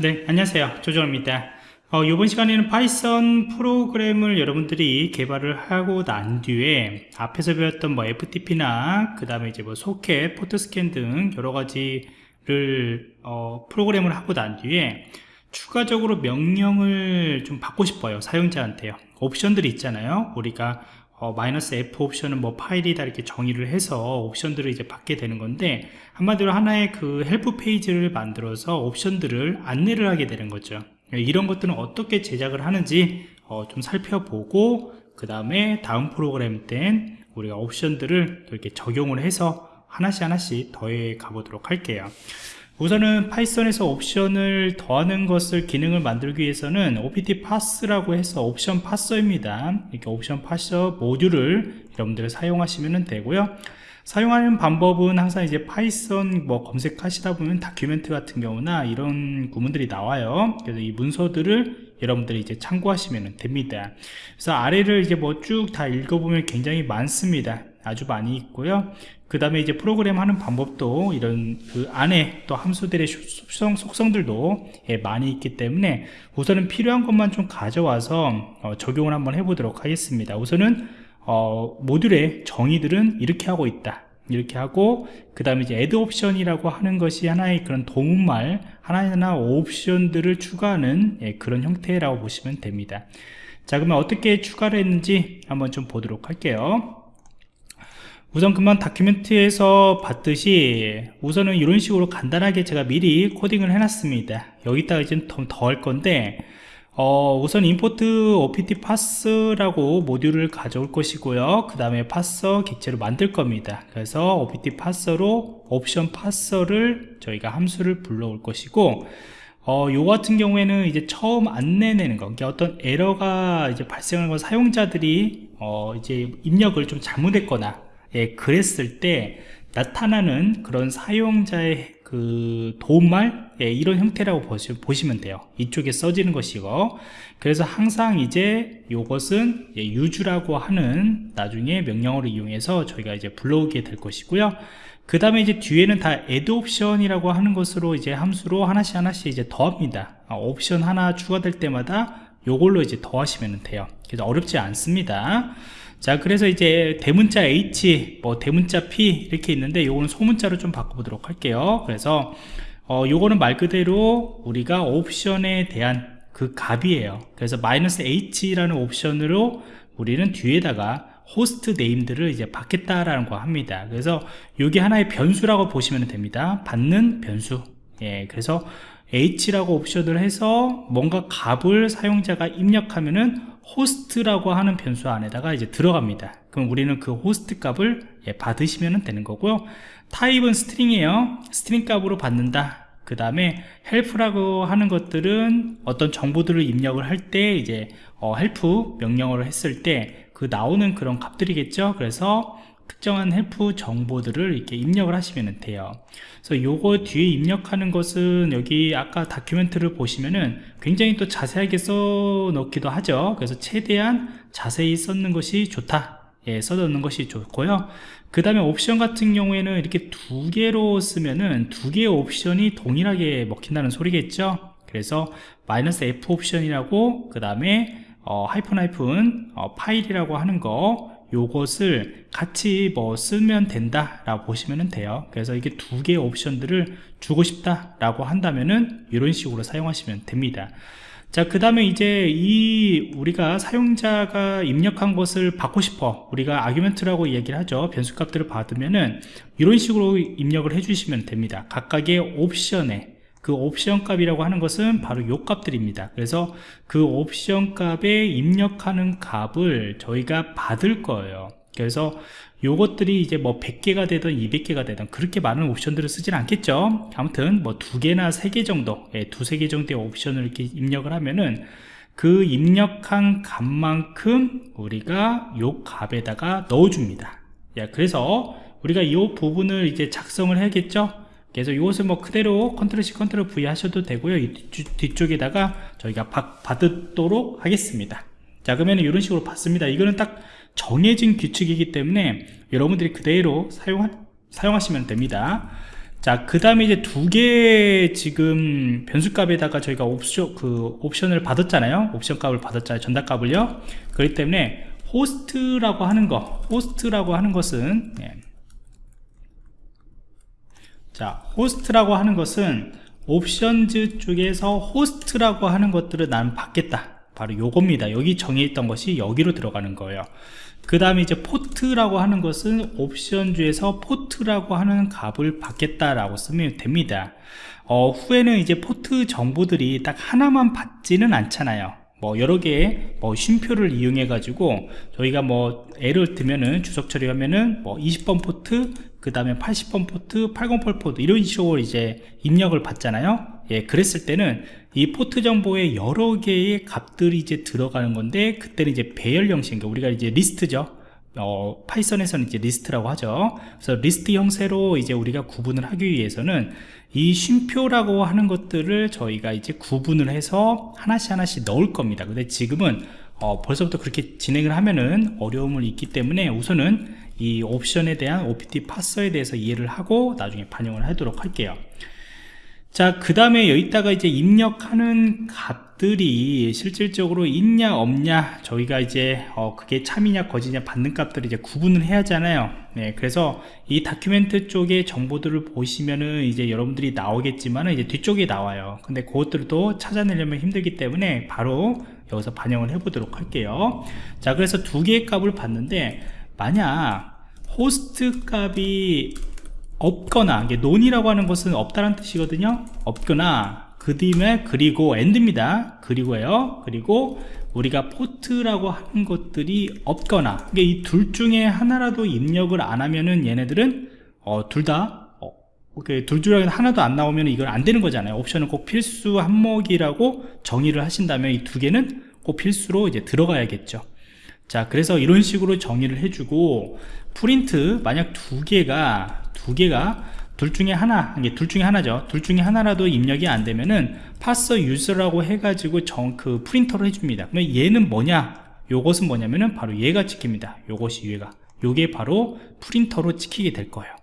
네 안녕하세요. 조정입니다. 어, 이번 시간에는 파이썬 프로그램을 여러분들이 개발을 하고 난 뒤에 앞에서 배웠던 뭐 FTP나 그 다음에 이제 뭐 소켓, port scan 등 여러 가지를 어, 프로그램을 하고 난 뒤에 추가적으로 명령을 좀 받고 싶어요 사용자한테요. 옵션들이 있잖아요. 우리가 어, 마이너스 F 옵션은 뭐 파일이다 이렇게 정의를 해서 옵션들을 이제 받게 되는 건데 한마디로 하나의 그 help page를 만들어서 옵션들을 안내를 하게 되는 거죠. 이런 것들은 어떻게 제작을 하는지 어, 좀 살펴보고 그 다음에 다음 프로그램 땐 우리가 옵션들을 이렇게 적용을 해서 하나씩 하나씩 더해 가보도록 할게요 우선은 파이썬에서 옵션을 더하는 것을 기능을 만들기 위해서는 optparse라고 해서 옵션 parser입니다. 이렇게 옵션 parser 모듈을 여러분들 사용하시면 되고요. 사용하는 방법은 항상 이제 파이썬 뭐 검색하시다 보면 document 같은 경우나 이런 구문들이 나와요. 그래서 이 문서들을 여러분들이 이제 참고하시면 됩니다. 그래서 아래를 이제 뭐 쭉 다 읽어보면 굉장히 많습니다. 아주 많이 있고요 그 다음에 이제 프로그램 하는 방법도 이런 그 안에 또 함수들의 속성, 속성들도 예, 많이 있기 때문에 우선은 필요한 것만 좀 가져와서 어, 적용을 한번 해보도록 하겠습니다. 우선은 어, 모듈의 정의들은 이렇게 하고 있다. 이렇게 하고 그 다음에 이제 add 옵션이라고 하는 것이 하나의 그런 도움말 하나하나 옵션들을 추가하는 예, 그런 형태라고 보시면 됩니다. 자 그러면 어떻게 추가를 했는지 한번 좀 보도록 할게요 우선 그만 다큐멘트에서 봤듯이 우선은 이런 식으로 간단하게 제가 미리 코딩을 해놨습니다. 여기다가 이제 더 할 건데 어, 우선 import opt pass라고 모듈을 가져올 것이고요. 그 다음에 passer 객체로 만들 겁니다. 그래서 opt passer로 옵션 passer를 저희가 함수를 불러올 것이고 어, 요 같은 경우에는 이제 처음 안내 내는 거, 그러니까 어떤 에러가 이제 발생하는 건 사용자들이 어, 이제 입력을 좀 잘못했거나 예, 그랬을 때 나타나는 그런 사용자의 그 도움말 예, 이런 형태라고 보시, 보시면 돼요. 이쪽에 써지는 것이고. 그래서 항상 이제 이것은 예, 유주라고 하는 나중에 명령어를 이용해서 저희가 이제 불러오게 될 것이고요. 그 다음에 이제 뒤에는 다 add 옵션이라고 하는 것으로 이제 함수로 하나씩 하나씩 이제 더합니다. 아, 옵션 하나 추가될 때마다 요걸로 이제 더하시면 돼요. 그래서 어렵지 않습니다 자 그래서 이제 대문자 H 뭐 대문자 P 이렇게 있는데 요거는 소문자로 좀 바꿔보도록 할게요. 그래서 어 요거는 말 그대로 우리가 옵션에 대한 그 값이에요. 그래서 마이너스 H라는 옵션으로 우리는 뒤에다가 호스트 네임들을 이제 받겠다라는 거 합니다. 그래서 이게 하나의 변수라고 보시면 됩니다. 받는 변수. 예 그래서 H라고 옵션을 해서 뭔가 값을 사용자가 입력하면은 호스트라고 하는 변수 안에다가 이제 들어갑니다. 그럼 우리는 그 호스트 값을 예, 받으시면 되는 거고요. 타입은 string이에요. string 값으로 받는다. 그 다음에 help라고 하는 것들은 어떤 정보들을 입력을 할 때 이제 어, help 명령어를 했을 때 그 나오는 그런 값들이겠죠. 그래서 특정한 help 정보들을 이렇게 입력을 하시면 돼요. 그래서 요거 뒤에 입력하는 것은 여기 아까 document를 보시면은 굉장히 또 자세하게 써 놓기도 하죠. 그래서 최대한 자세히 썼는 것이 좋다. 예, 써놓는 것이 좋고요. 그 다음에 옵션 같은 경우에는 이렇게 두 개로 쓰면은 두 개의 옵션이 동일하게 먹힌다는 소리겠죠? 그래서 마이너스 F 옵션이라고 그 다음에 어, 하이픈 하이픈 어, 파일이라고 하는 거 요것을 같이 뭐 쓰면 된다 라고 보시면 돼요. 그래서 이게 두 개의 옵션들을 주고 싶다 라고 한다면은 이런 식으로 사용하시면 됩니다. 자 그 다음에 이제 이 우리가 사용자가 입력한 것을 받고 싶어 우리가 아규멘트라고 얘기를 하죠. 변수값들을 받으면은 이런 식으로 입력을 해 주시면 됩니다. 각각의 옵션에 그 옵션 값이라고 하는 것은 바로 요 값들입니다. 그래서 그 옵션 값에 입력하는 값을 저희가 받을 거예요. 그래서 요것들이 이제 뭐 100개가 되든 200개가 되든 그렇게 많은 옵션들을 쓰진 않겠죠? 아무튼 뭐 두 개나 세 개 정도 예, 두세 개 정도의 옵션을 이렇게 입력을 하면은 그 입력한 값만큼 우리가 요 값에다가 넣어줍니다. 야, 그래서 우리가 이 부분을 이제 작성을 해야겠죠 그래서 이것을 뭐 그대로 control C control V 하셔도 되고요 이 뒤쪽에다가 저희가 받, 받도록 하겠습니다 자 그러면 이런 식으로 받습니다 이거는 딱 정해진 규칙이기 때문에 여러분들이 그대로 사용하, 사용하시면 됩니다 자, 그 다음에 이제 두 개 지금 변수값에다가 저희가 옵션, 그 옵션을 받았잖아요. 옵션 값을 받았잖아요. 전달 값을요. 그렇기 때문에 호스트라고 하는 거, 호스트라고 하는 것은, 예. 자, 호스트라고 하는 것은 options 쪽에서 호스트라고 하는 것들을 나는 받겠다. 바로 요겁니다. 여기 정의했던 것이 여기로 들어가는 거예요. 그 다음에 이제 포트라고 하는 것은 옵션주에서 포트라고 하는 값을 받겠다라고 쓰면 됩니다. 어, 후에는 이제 포트 정보들이 딱 하나만 받지는 않잖아요. 뭐 여러 개의 뭐 쉼표를 이용해 가지고 저희가 뭐 예를 들면은 주석 처리하면은 뭐 20번 포트 그 다음에 80번 포트 808 포트 이런 식으로 이제 입력을 받잖아요. 예 그랬을 때는 이 포트 정보에 여러 개의 값들이 이제 들어가는 건데 그때는 이제 배열 형식 그러니까 우리가 이제 리스트죠 어, 파이썬에서는 이제 리스트라고 하죠. 그래서 리스트 형태로 이제 우리가 구분을 하기 위해서는 이 쉼표라고 하는 것들을 저희가 이제 구분을 해서 하나씩 하나씩 넣을 겁니다. 근데 지금은 어, 벌써부터 그렇게 진행을 하면은 어려움을 있기 때문에 우선은 이 옵션에 대한 OPT 파서에 대해서 이해를 하고 나중에 반영을 하도록 할게요. 자, 그 다음에 여기다가 이제 입력하는 값 들이 실질적으로 있냐 없냐 저희가 이제 어 그게 참이냐 거짓냐 받는 값들을 이제 구분을 해야 하잖아요. 네, 그래서 이 다큐멘트 쪽의 정보들을 보시면은 이제 여러분들이 나오겠지만은 이제 뒤쪽에 나와요. 근데 그것들도 찾아내려면 힘들기 때문에 바로 여기서 반영을 해 보도록 할게요. 자, 그래서 두 개의 값을 받는데 만약 호스트 값이 없거나 이게 None이라고 하는 것은 없다는 뜻이거든요 없거나 그 뒤에 그리고 and입니다. 그리고요. 그리고 우리가 포트라고 하는 것들이 없거나 이게 이 둘 중에 하나라도 입력을 안 하면은 얘네들은 어, 둘다 어, 둘 중에 하나도 안 나오면 이건 안 되는 거잖아요. 옵션은 꼭 필수 항목이라고 정의를 하신다면 이 두 개는 꼭 필수로 이제 들어가야겠죠. 자 그래서 이런 식으로 정의를 해주고 프린트 만약 두 개가 두 개가 둘 중에 하나 이게 둘 중에 하나죠. 둘 중에 하나라도 입력이 안 되면은 파서 유저라고 해가지고 정 그 print로 해줍니다. 그럼 얘는 뭐냐? 요것은 뭐냐면은 바로 얘가 찍힙니다. 요것이 얘가. 요게 바로 print로 찍히게 될 거예요.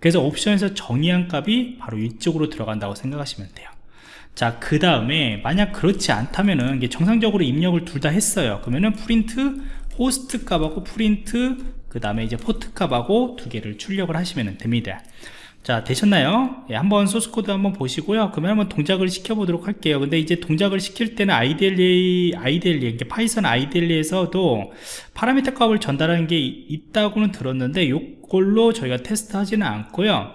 그래서 옵션에서 정의한 값이 바로 이쪽으로 들어간다고 생각하시면 돼요. 자 그 다음에 만약 그렇지 않다면은 이게 정상적으로 입력을 둘 다 했어요. 그러면은 프린트 호스트 값하고 프린트 그 다음에 이제 포트 값하고 두 개를 출력을 하시면 됩니다 자 되셨나요? 예, 한번 소스코드 한번 보시고요. 그러면 한번 동작을 시켜 보도록 할게요. 근데 이제 동작을 시킬 때는 IDLE IDLE 이게 파이썬 IDLE에서도 파라미터 값을 전달하는 게 있다고는 들었는데 이걸로 저희가 테스트 하지는 않고요.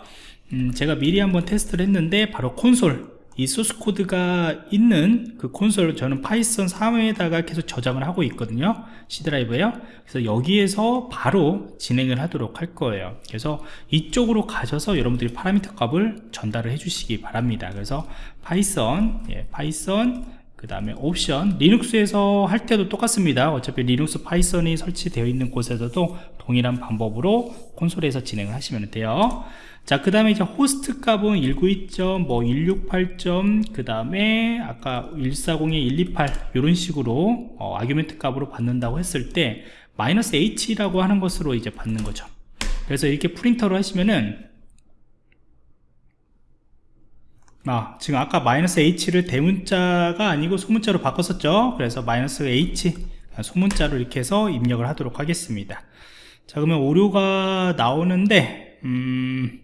음, 제가 미리 한번 테스트를 했는데 바로 콘솔 이 소스 코드가 있는 그 콘솔 저는 파이썬 3에다가 계속 저장을 하고 있거든요. C 드라이브에요. 그래서 여기에서 바로 진행을 하도록 할 거예요. 그래서 이쪽으로 가셔서 여러분들이 파라미터 값을 전달을 해 주시기 바랍니다. 그래서 파이썬 예, 파이썬 그 다음에 옵션. 리눅스에서 할 때도 똑같습니다. 어차피 리눅스 파이썬이 설치되어 있는 곳에서도 동일한 방법으로 콘솔에서 진행을 하시면 돼요 자, 그 다음에 이제 호스트 값은 192점, 뭐 168점, 그 다음에 아까 140에 128 이런 식으로 어, argument 값으로 받는다고 했을 때 마이너스 h라고 하는 것으로 이제 받는 거죠. 그래서 이렇게 프린터로 하시면은 아, 지금 아까 마이너스 h를 대문자가 아니고 소문자로 바꿨었죠. 그래서 마이너스 h 소문자로 이렇게 해서 입력을 하도록 하겠습니다. 자, 그러면 오류가 나오는데 음.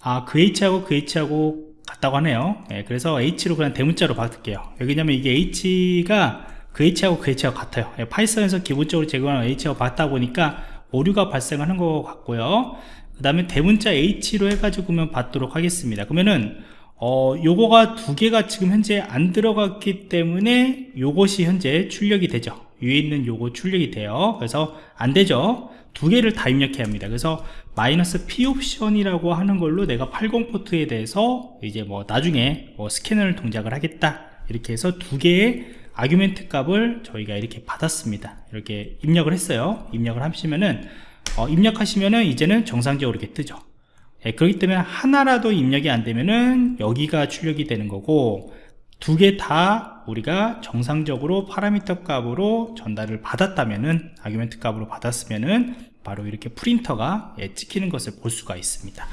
아, 그 H하고 그 H하고 같다고 하네요. 예, 그래서 H로 그냥 대문자로 바꿀게요. 왜냐면 이게 H가 그 H하고 그 H하고 같아요. 예, 파이썬에서 기본적으로 제공하는 H하고 같다 보니까 오류가 발생하는 것 같고요. 그 다음에 대문자 H로 해가지고 그러면 받도록 하겠습니다. 그러면은 어, 요거가 두 개가 지금 현재 안 들어갔기 때문에 요것이 현재 출력이 되죠. 위에 있는 요거 출력이 돼요. 그래서 안 되죠. 두 개를 다 입력해야 합니다. 그래서 마이너스 P 옵션이라고 하는 걸로 내가 80 포트에 대해서 이제 뭐 나중에 뭐 스캐너를 동작을 하겠다. 이렇게 해서 두 개의 아규멘트 값을 저희가 이렇게 받았습니다. 이렇게 입력을 했어요. 입력을 하시면은 어, 입력하시면은 이제는 정상적으로 이렇게 뜨죠. 예, 그렇기 때문에 하나라도 입력이 안 되면은 여기가 출력이 되는 거고 두 개 다 우리가 정상적으로 파라미터 값으로 전달을 받았다면은 아규멘트 값으로 받았으면은 바로 이렇게 프린터가 예, 찍히는 것을 볼 수가 있습니다.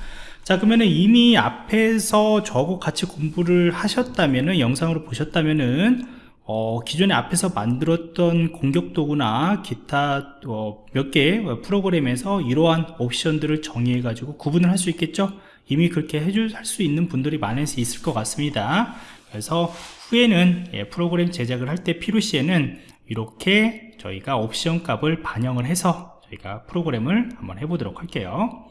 자 그러면은 이미 앞에서 저거 같이 공부를 하셨다면은 영상으로 보셨다면은 어, 기존에 앞에서 만들었던 공격 도구나 기타 어, 몇개 프로그램에서 이러한 옵션들을 정의해 가지고 구분을 할 수 있겠죠? 이미 그렇게 해줄 수 있는 분들이 많을 수 있을 것 같습니다 그래서 후에는 예, 프로그램 제작을 할 때 필요 시에는 이렇게 저희가 옵션 값을 반영을 해서 저희가 프로그램을 한번 해보도록 할게요